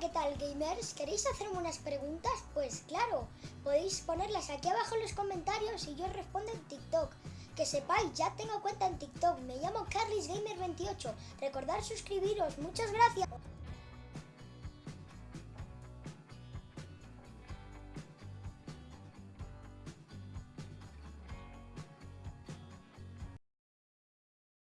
¿Qué tal gamers? ¿Queréis hacerme unas preguntas? Pues claro, podéis ponerlas aquí abajo en los comentarios y yo respondo en TikTok. Que sepáis, ya tengo cuenta en TikTok, me llamo CarlisGamer28. Recordad suscribiros, muchas gracias.